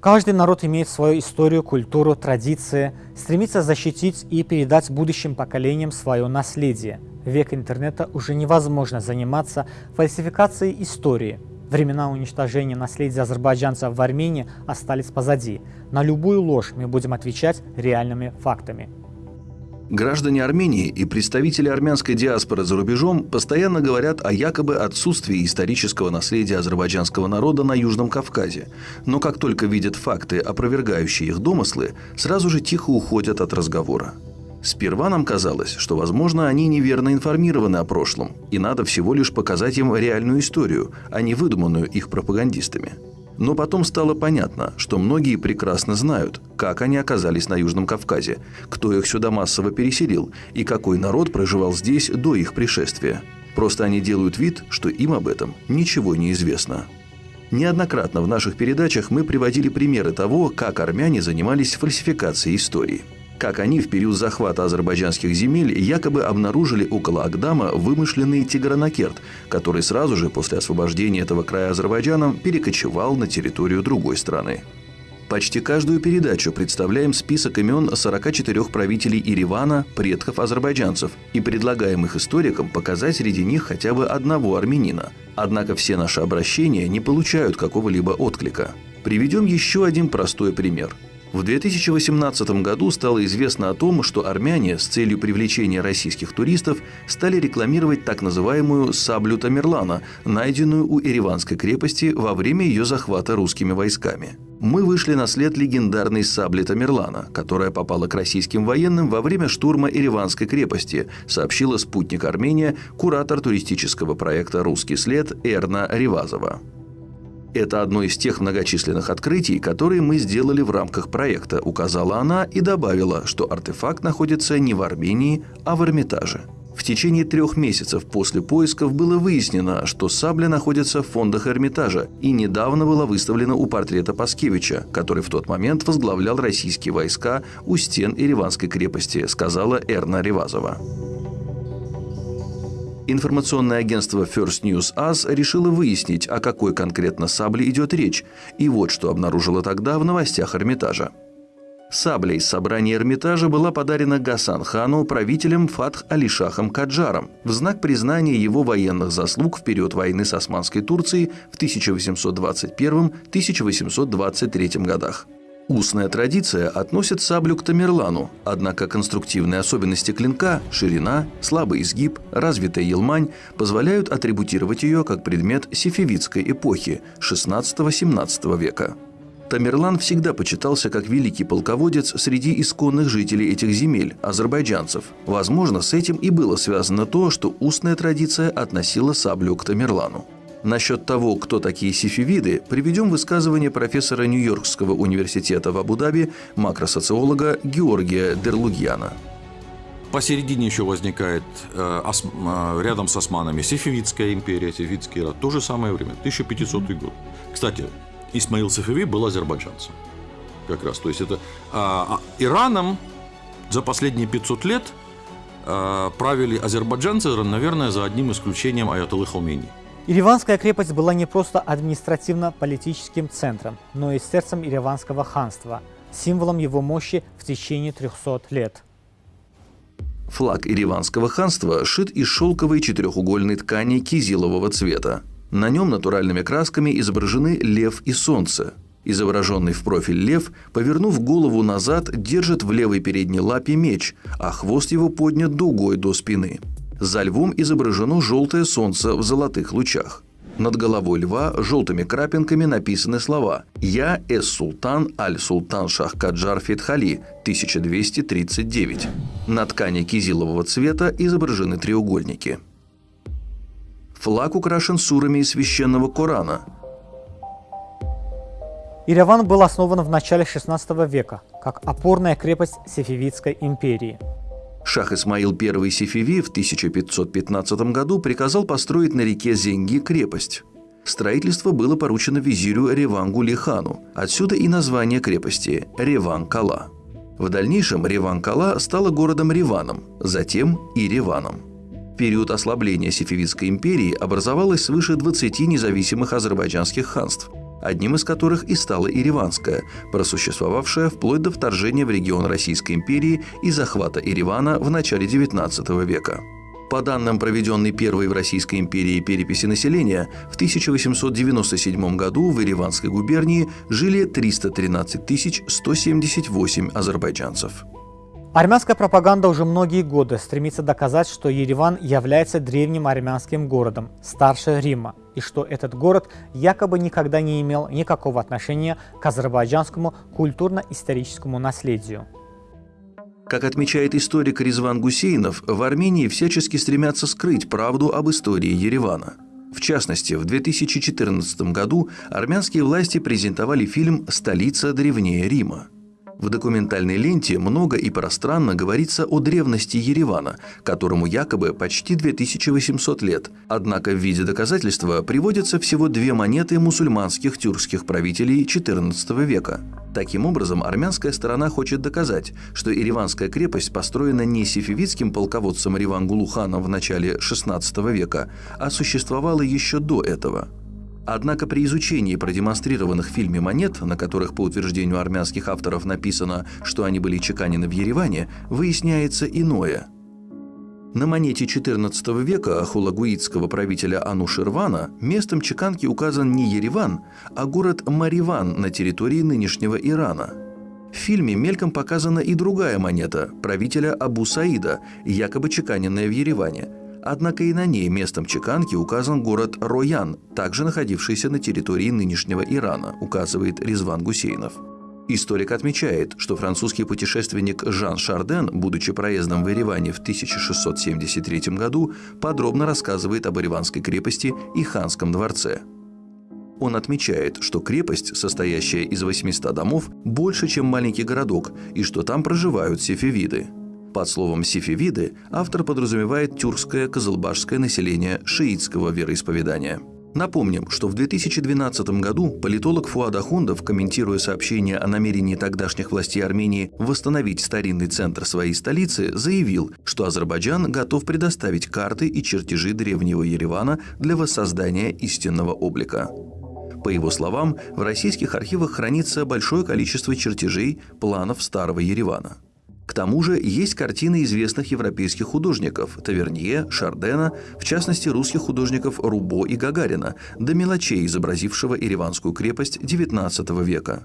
Каждый народ имеет свою историю, культуру, традиции, стремится защитить и передать будущим поколениям свое наследие. В век интернета уже невозможно заниматься фальсификацией истории. Времена уничтожения наследия азербайджанцев в Армении остались позади. На любую ложь мы будем отвечать реальными фактами. Граждане Армении и представители армянской диаспоры за рубежом постоянно говорят о якобы отсутствии исторического наследия азербайджанского народа на Южном Кавказе. Но как только видят факты, опровергающие их домыслы, сразу же тихо уходят от разговора. Сперва нам казалось, что, возможно, они неверно информированы о прошлом, и надо всего лишь показать им реальную историю, а не выдуманную их пропагандистами. Но потом стало понятно, что многие прекрасно знают, как они оказались на Южном Кавказе, кто их сюда массово переселил и какой народ проживал здесь до их пришествия. Просто они делают вид, что им об этом ничего не известно. Неоднократно в наших передачах мы приводили примеры того, как армяне занимались фальсификацией истории – как они в период захвата азербайджанских земель якобы обнаружили около Агдама вымышленный Тигранакерт, который сразу же после освобождения этого края Азербайджаном перекочевал на территорию другой страны. Почти каждую передачу представляем список имен 44 правителей Иривана, предков азербайджанцев, и предлагаем их историкам показать среди них хотя бы одного армянина. Однако все наши обращения не получают какого-либо отклика. Приведем еще один простой пример – в 2018 году стало известно о том, что армяне с целью привлечения российских туристов стали рекламировать так называемую «саблю Тамерлана», найденную у Ереванской крепости во время ее захвата русскими войсками. Мы вышли на след легендарной сабли Тамерлана, которая попала к российским военным во время штурма Ереванской крепости, сообщила спутник Армения, куратор туристического проекта «Русский след» Эрна Ревазова. Это одно из тех многочисленных открытий, которые мы сделали в рамках проекта, указала она и добавила, что артефакт находится не в Армении, а в Эрмитаже. В течение трех месяцев после поисков было выяснено, что сабля находится в фондах Эрмитажа и недавно была выставлена у портрета Паскевича, который в тот момент возглавлял российские войска у стен Ереванской крепости, сказала Эрна Ревазова. Информационное агентство First News Us решило выяснить, о какой конкретно сабле идет речь, и вот что обнаружило тогда в новостях Эрмитажа. Сабля из собрания Эрмитажа была подарена Гасан хану правителем Фатх Алишахом Каджаром в знак признания его военных заслуг в период войны с Османской Турцией в 1821-1823 годах. Устная традиция относит саблю к Тамерлану, однако конструктивные особенности клинка, ширина, слабый изгиб, развитая елмань позволяют атрибутировать ее как предмет сифивидской эпохи XVI-XVII века. Тамерлан всегда почитался как великий полководец среди исконных жителей этих земель, азербайджанцев. Возможно, с этим и было связано то, что устная традиция относила саблю к Тамерлану. Насчет того, кто такие сифивиды, приведем высказывание профессора Нью-Йоркского университета в Абу-Даби, макросоциолога Георгия Дерлугьяна. Посередине еще возникает э, ос, э, рядом с османами Сефевидская империя, Сефевидский рад. То же самое время, 1500 год. Кстати, Исмаил Сефеви был азербайджанцем. Как раз. То есть это а, Ираном за последние 500 лет а, правили азербайджанцы, наверное, за одним исключением Аятоллы Халмени. Ереванская крепость была не просто административно-политическим центром, но и сердцем Ереванского ханства, символом его мощи в течение 300 лет. Флаг Ереванского ханства шит из шелковой четырехугольной ткани кизилового цвета. На нем натуральными красками изображены лев и солнце. Изображенный в профиль лев, повернув голову назад, держит в левой передней лапе меч, а хвост его поднят дугой до спины. За львом изображено желтое солнце в золотых лучах. Над головой льва желтыми крапинками написаны слова «Я эс-султан аль-султан Шах-Каджар Фетхали, 1239». На ткани кизилового цвета изображены треугольники. Флаг украшен сурами из священного Корана. Ереван был основан в начале XVI века как опорная крепость Сефевидской империи – Шах Исмаил I Сефеви в 1515 году приказал построить на реке Зенги крепость. Строительство было поручено визирю Ревангу Лихану, отсюда и название крепости – Реван-Кала. В дальнейшем Реван-Кала стала городом Реваном, затем и Реваном. В период ослабления Сефевидской империи образовалось свыше 20 независимых азербайджанских ханств. Одним из которых и стала Ириванская, просуществовавшая вплоть до вторжения в регион Российской империи и захвата Иривана в начале XIX века. По данным проведенной первой в Российской империи переписи населения, в 1897 году в Ириванской губернии жили 313 178 азербайджанцев. Армянская пропаганда уже многие годы стремится доказать, что Ереван является древним армянским городом, старше Рима, и что этот город якобы никогда не имел никакого отношения к азербайджанскому культурно-историческому наследию. Как отмечает историк Резван Гусейнов, в Армении всячески стремятся скрыть правду об истории Еревана. В частности, в 2014 году армянские власти презентовали фильм «Столица древнее Рима». В документальной ленте много и пространно говорится о древности Еревана, которому якобы почти 2800 лет. Однако в виде доказательства приводятся всего две монеты мусульманских тюркских правителей XIV века. Таким образом, армянская сторона хочет доказать, что Ереванская крепость построена не сифивидским полководцем Риван-Гулуханом в начале XVI века, а существовала еще до этого – Однако при изучении продемонстрированных в фильме монет, на которых по утверждению армянских авторов написано, что они были чеканены в Ереване, выясняется иное. На монете XIV века хулагуитского правителя Ануширвана местом чеканки указан не Ереван, а город Мариван на территории нынешнего Ирана. В фильме мельком показана и другая монета правителя Абу Саида, якобы чеканенная в Ереване – Однако и на ней местом чеканки указан город Роян, также находившийся на территории нынешнего Ирана, указывает Резван Гусейнов. Историк отмечает, что французский путешественник Жан Шарден, будучи проездом в Ереване в 1673 году, подробно рассказывает об Ереванской крепости и ханском дворце. Он отмечает, что крепость, состоящая из 800 домов, больше, чем маленький городок, и что там проживают сефевиды – под словом «сифивиды» автор подразумевает тюркское казалбашское население шиитского вероисповедания. Напомним, что в 2012 году политолог Фуад Ахундов, комментируя сообщение о намерении тогдашних властей Армении восстановить старинный центр своей столицы, заявил, что Азербайджан готов предоставить карты и чертежи древнего Еревана для воссоздания истинного облика. По его словам, в российских архивах хранится большое количество чертежей планов старого Еревана – тому же есть картины известных европейских художников – Тавернье, Шардена, в частности русских художников Рубо и Гагарина, до мелочей изобразившего Ереванскую крепость XIX века.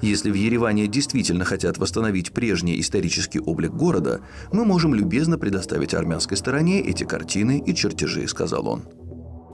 Если в Ереване действительно хотят восстановить прежний исторический облик города, мы можем любезно предоставить армянской стороне эти картины и чертежи, сказал он.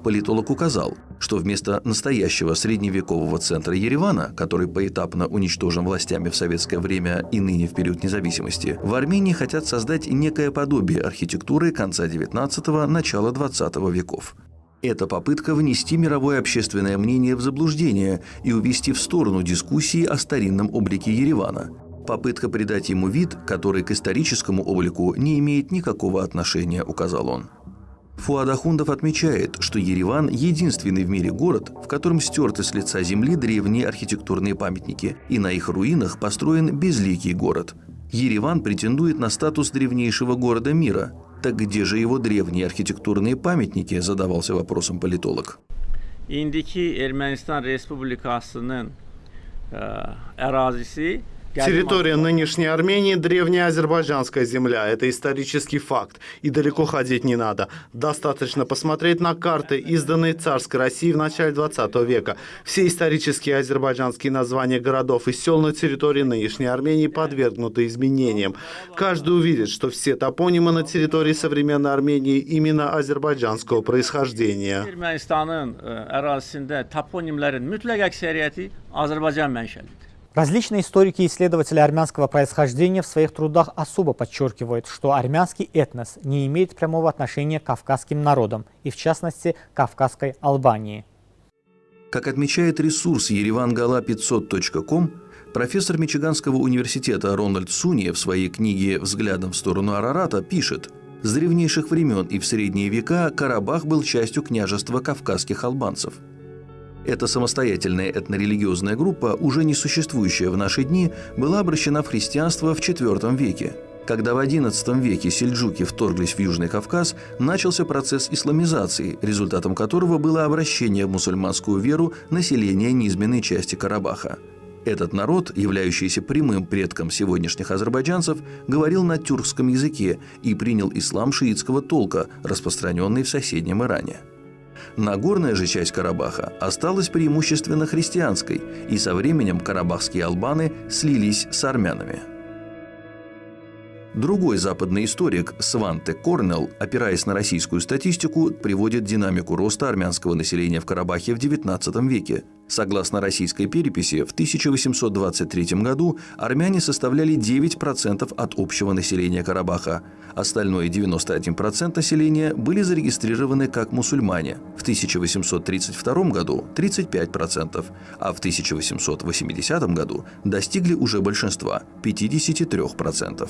Политолог указал, что вместо настоящего средневекового центра Еревана, который поэтапно уничтожен властями в советское время и ныне в период независимости, в Армении хотят создать некое подобие архитектуры конца XIX – начала XX веков. Это попытка внести мировое общественное мнение в заблуждение и увести в сторону дискуссии о старинном облике Еревана. Попытка придать ему вид, который к историческому облику не имеет никакого отношения, указал он. Фуад Ахундов отмечает, что Ереван – единственный в мире город, в котором стерты с лица земли древние архитектурные памятники, и на их руинах построен безликий город. Ереван претендует на статус древнейшего города мира. Так где же его древние архитектурные памятники, задавался вопросом политолог. İndiki Ermənistan Respublikasının ərazisi Территория нынешней Армении – древняя азербайджанская земля. Это исторический факт. И далеко ходить не надо. Достаточно посмотреть на карты, изданные царской России в начале 20 века. Все исторические азербайджанские названия городов и сел на территории нынешней Армении подвергнуты изменениям. Каждый увидит, что все топонимы на территории современной Армении именно азербайджанского происхождения. Ermənistanın ərazisində toponimlərin mütləq əksəriyyəti Azərbaycan mənşəlidir. Различные историки и исследователи армянского происхождения в своих трудах особо подчеркивают, что армянский этнос не имеет прямого отношения к кавказским народам, и в частности Кавказской Албании. Как отмечает ресурс еревангала500.ком, профессор Мичиганского университета Рональд Суни в своей книге «Взглядом в сторону Арарата» пишет – с древнейших времен и в средние века Карабах был частью княжества кавказских албанцев – эта самостоятельная этнорелигиозная группа, уже не существующая в наши дни, была обращена в христианство в IV веке. Когда в XI веке сельджуки вторглись в Южный Кавказ, начался процесс исламизации, результатом которого было обращение в мусульманскую веру населения низменной части Карабаха. Этот народ, являющийся прямым предком сегодняшних азербайджанцев, говорил на тюркском языке и принял ислам шиитского толка, распространенный в соседнем Иране. Нагорная же часть Карабаха осталась преимущественно христианской, и со временем карабахские албаны слились с армянами – Другой западный историк Сванте Корнелл, опираясь на российскую статистику, приводит динамику роста армянского населения в Карабахе в XIX веке. Согласно российской переписи, в 1823 году армяне составляли 9% от общего населения Карабаха. Остальное 91% населения были зарегистрированы как мусульмане. В 1832 году 35%, а в 1880 году достигли уже большинства – 53%.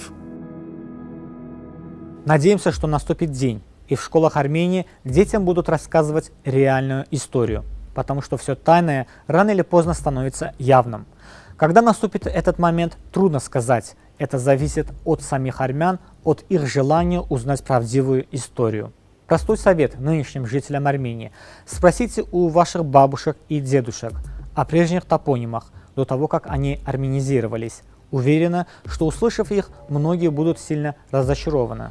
Надеемся, что наступит день, и в школах Армении детям будут рассказывать реальную историю, потому что все тайное рано или поздно становится явным. Когда наступит этот момент, трудно сказать. Это зависит от самих армян, от их желания узнать правдивую историю. Простой совет нынешним жителям Армении. Спросите у ваших бабушек и дедушек о прежних топонимах до того, как они армянизировались. Уверена, что услышав их, многие будут сильно разочарованы.